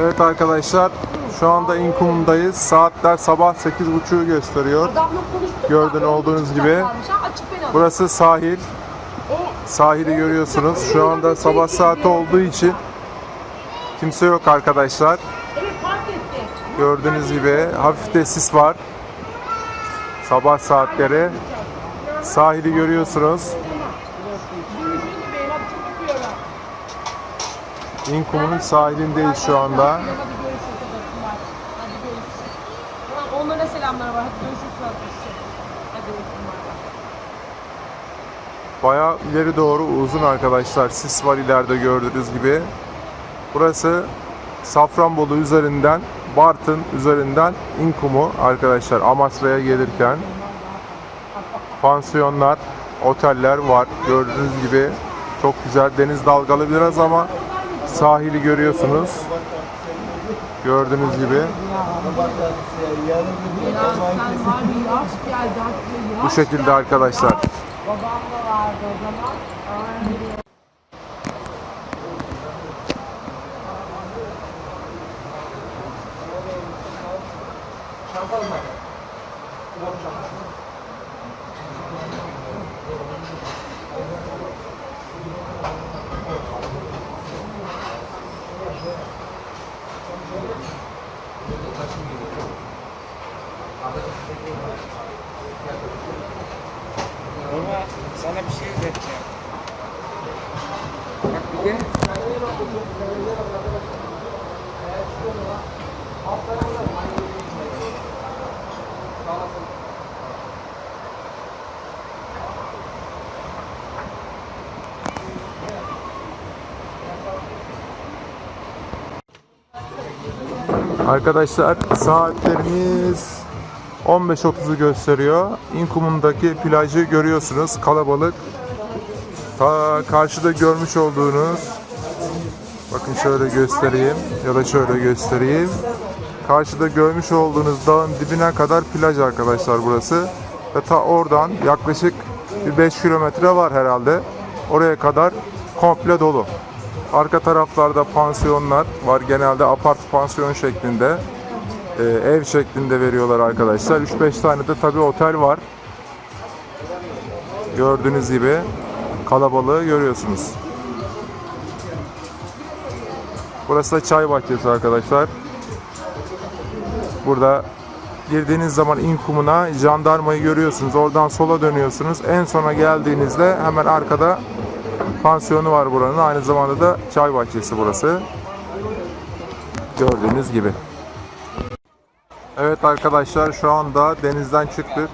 Evet arkadaşlar şu anda İnkum'dayız. Saatler sabah 8.30'u gösteriyor. Adamla konuştuk. Gördüğün da, olduğunuz gibi. Burası sahil. O Sahili görüyorsunuz. Şu anda sabah saati olduğu için kimse yok arkadaşlar. Gördüğünüz gibi hafif de sis var. Sabah saatleri. Sahili görüyorsunuz. Görüşürüz bebeğim hadi çok öpüyorum. İnkum'un sahilindeyiz şu anda. Onlara selamlar var. Hadi görüşürüz. Bayağı ileri doğru uzun arkadaşlar. Sis var ileride gördüğünüz gibi. Burası Safranbolu üzerinden Bartın üzerinden İnkumu arkadaşlar Amasra'ya gelirken pansiyonlar, oteller var. Gördüğünüz gibi çok güzel deniz dalgalı biraz ama sahili görüyorsunuz. Gördüğünüz gibi bu şekilde arkadaşlar. Babam da vardı o zaman. Bir şey öğreteceğim. Bak bir de Arkadaşlar saatlerimiz 15.30'u gösteriyor. İnkum'undaki plajı görüyorsunuz. Kalabalık. Ta karşıda görmüş olduğunuz bakın şöyle göstereyim ya da şöyle göstereyim. Karşıda görmüş olduğunuz dağın dibine kadar plaj arkadaşlar burası. Ve ta oradan yaklaşık bir 5 kilometre var herhalde. Oraya kadar komple dolu. Arka taraflarda pansiyonlar var. Genelde apart pansiyon şeklinde. E, ev şeklinde veriyorlar arkadaşlar. 3-5 tane de tabii otel var. Gördüğünüz gibi kalabalığı görüyorsunuz. Burası da çay bahçesi arkadaşlar. Burada girdiğiniz zaman inkumuna jandarmayı görüyorsunuz. Oradan sola dönüyorsunuz. En sona geldiğinizde hemen arkada pansiyonu var buranın. Aynı zamanda da çay bahçesi burası. Gördüğünüz gibi. Evet arkadaşlar şu anda denizden çıktık.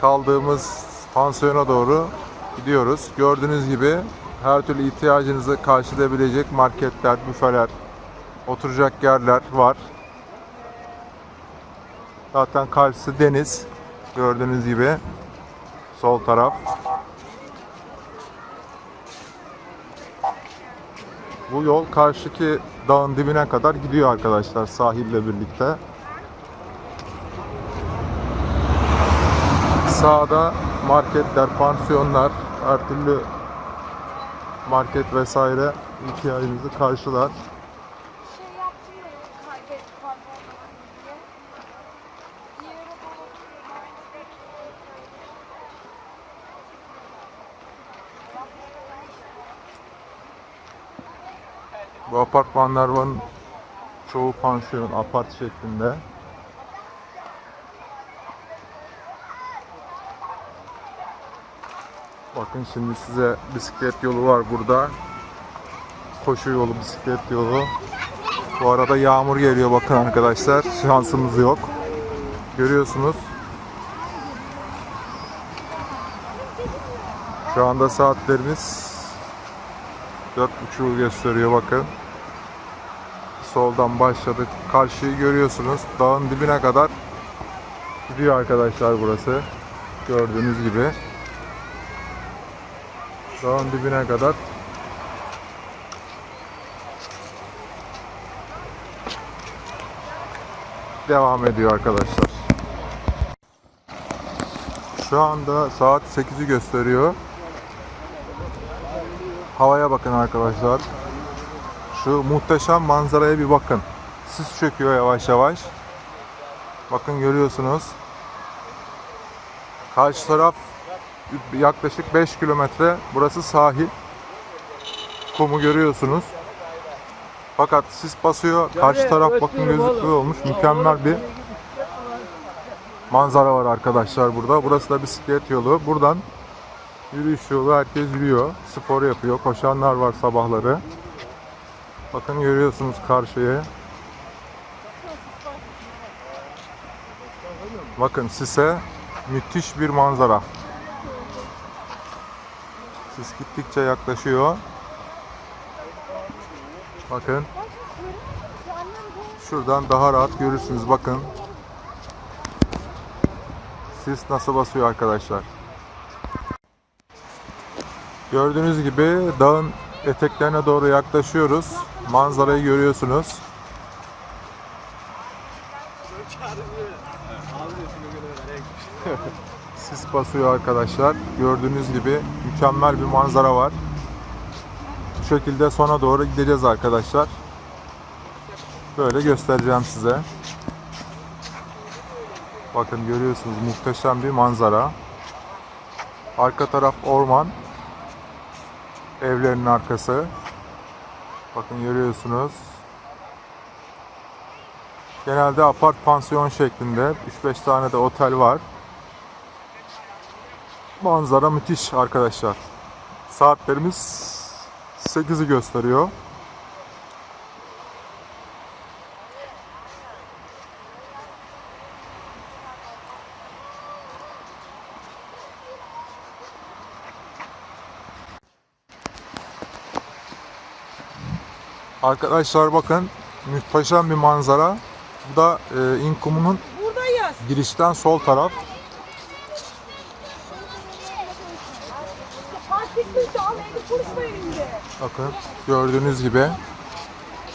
Kaldığımız pansiyona doğru gidiyoruz. Gördüğünüz gibi her türlü ihtiyacınızı karşılayabilecek marketler, büfeler, oturacak yerler var. Zaten karşısı deniz. Gördüğünüz gibi sol taraf. Bu yol karşıki dağın dibine kadar gidiyor arkadaşlar sahille birlikte. Sağda marketler, pansiyonlar, her türlü market vesaire ihtiyacınızı karşılar. Bu apartmanların çoğu pansiyon, apart şeklinde. Bakın şimdi size bisiklet yolu var burada. Koşu yolu, bisiklet yolu. Bu arada yağmur geliyor bakın arkadaşlar. Şansımız yok. Görüyorsunuz. Şu anda saatlerimiz 4.30'u gösteriyor bakın. Soldan başladık. Karşıyı görüyorsunuz. Dağın dibine kadar gidiyor arkadaşlar burası. Gördüğünüz gibi. Dağın dibine kadar devam ediyor arkadaşlar. Şu anda saat 8'i gösteriyor. Havaya bakın arkadaşlar. Şu muhteşem manzaraya bir bakın. Sis çöküyor yavaş yavaş. Bakın görüyorsunuz. Karşı taraf yaklaşık 5 kilometre. Burası sahil. Kumu görüyorsunuz. Fakat sis basıyor. Karşı taraf bakın gözüklü olmuş. Mükemmel bir manzara var arkadaşlar burada. Burası da bisiklet yolu. Buradan yürüyüş yolu herkes yürüyor. Spor yapıyor. Koşanlar var sabahları. Bakın görüyorsunuz karşıya. Bakın sise müthiş bir manzara. Sis gittikçe yaklaşıyor. Bakın. Şuradan daha rahat görürsünüz. Bakın. Sis nasıl basıyor arkadaşlar. Gördüğünüz gibi dağın eteklerine doğru yaklaşıyoruz. Manzarayı görüyorsunuz. Sis basıyor arkadaşlar. Gördüğünüz gibi mükemmel bir manzara var. Bu şekilde sona doğru gideceğiz arkadaşlar. Böyle göstereceğim size. Bakın görüyorsunuz muhteşem bir manzara. Arka taraf orman. Evlerin arkası. Bakın görüyorsunuz. Genelde apart pansiyon şeklinde 3-5 tane de otel var. Manzara müthiş arkadaşlar. Saatlerimiz 8'i gösteriyor. Arkadaşlar bakın muhteşem bir manzara. Bu da e, İnkum'un girişten sol taraf. Bakın gördüğünüz gibi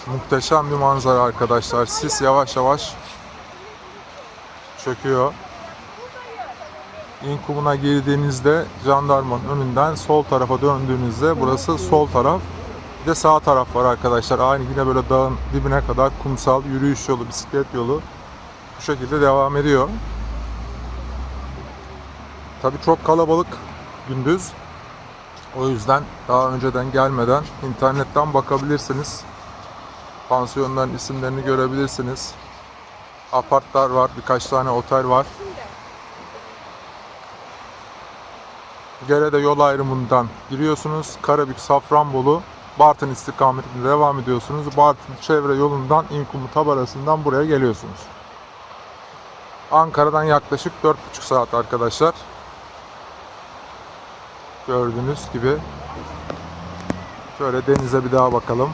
muhteşem bir manzara arkadaşlar. Sis yavaş yavaş çöküyor. İnkumuna girdiğinizde jandarmanın önünden sol tarafa döndüğünüzde burası sol taraf. Bir de sağ taraf var arkadaşlar. Aynı yine böyle dağın dibine kadar kumsal yürüyüş yolu, bisiklet yolu bu şekilde devam ediyor. Tabii çok kalabalık gündüz. O yüzden daha önceden gelmeden internetten bakabilirsiniz. Pansiyonların isimlerini görebilirsiniz. Apartlar var, birkaç tane otel var. Gerede yol ayrımından giriyorsunuz. Karabük, Safranbolu, Bartın istikametinde devam ediyorsunuz. Bartın çevre yolundan İnkumu tabarasından buraya geliyorsunuz. Ankara'dan yaklaşık 4,5 saat arkadaşlar. Gördüğünüz gibi. Şöyle denize bir daha bakalım.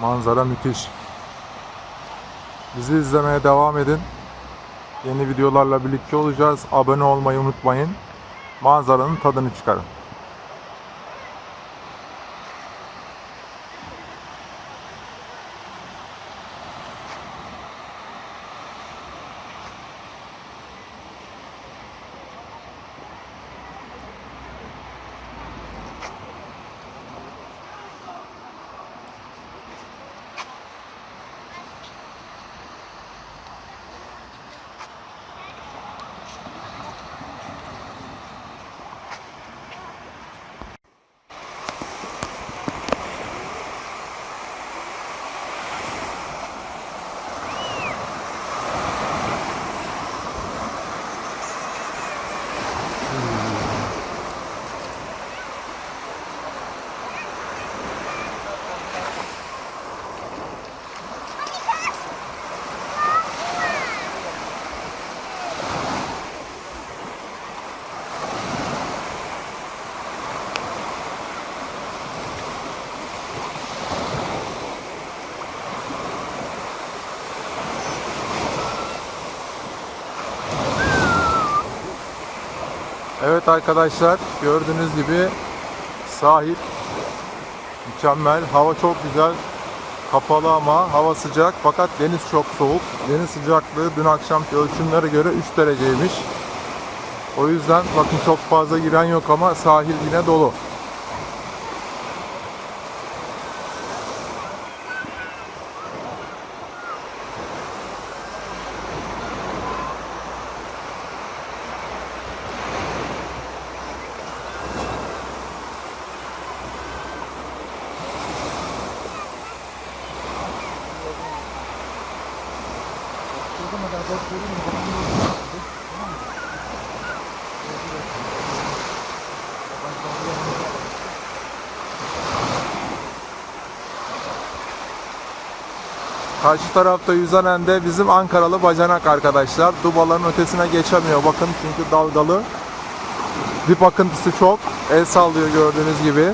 Manzara müthiş. Bizi izlemeye devam edin. Yeni videolarla birlikte olacağız. Abone olmayı unutmayın. Manzaranın tadını çıkarın. Evet arkadaşlar gördüğünüz gibi sahil mükemmel. Hava çok güzel. Kapalı ama hava sıcak fakat deniz çok soğuk. Deniz sıcaklığı dün akşamki ölçümlere göre 3 dereceymiş. O yüzden bakın çok fazla giren yok ama sahil yine dolu. Karşı tarafta yüzen de bizim Ankaralı bacanak arkadaşlar. Dubaların ötesine geçemiyor. Bakın çünkü dalgalı. Dip akıntısı çok. El sallıyor gördüğünüz gibi.